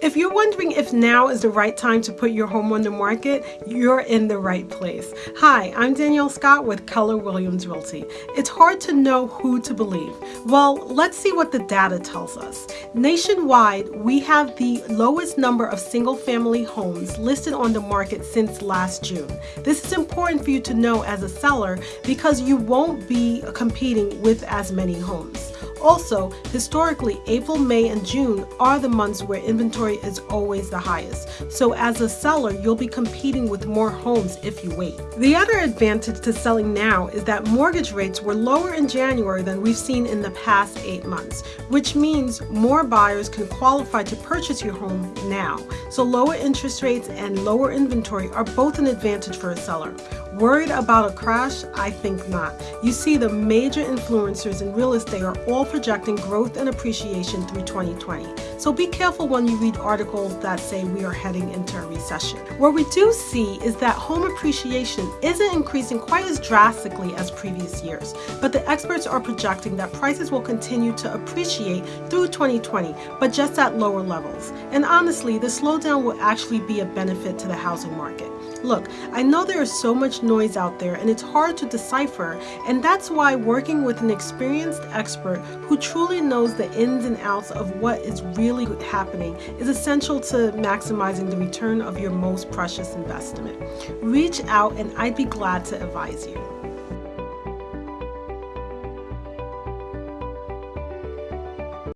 If you're wondering if now is the right time to put your home on the market, you're in the right place. Hi, I'm Danielle Scott with Keller Williams Realty. It's hard to know who to believe. Well, let's see what the data tells us. Nationwide, we have the lowest number of single family homes listed on the market since last June. This is important for you to know as a seller because you won't be competing with as many homes. Also, historically, April, May, and June are the months where inventory is always the highest. So as a seller, you'll be competing with more homes if you wait. The other advantage to selling now is that mortgage rates were lower in January than we've seen in the past eight months, which means more buyers can qualify to purchase your home now. So lower interest rates and lower inventory are both an advantage for a seller. Worried about a crash? I think not. You see, the major influencers in real estate are all projecting growth and appreciation through 2020. So be careful when you read articles that say we are heading into a recession. What we do see is that home appreciation isn't increasing quite as drastically as previous years, but the experts are projecting that prices will continue to appreciate through 2020, but just at lower levels. And honestly, the slowdown will actually be a benefit to the housing market. Look, I know there is so much noise out there and it's hard to decipher, and that's why working with an experienced expert who truly knows the ins and outs of what is really happening is essential to maximizing the return of your most precious investment. Reach out and I'd be glad to advise you.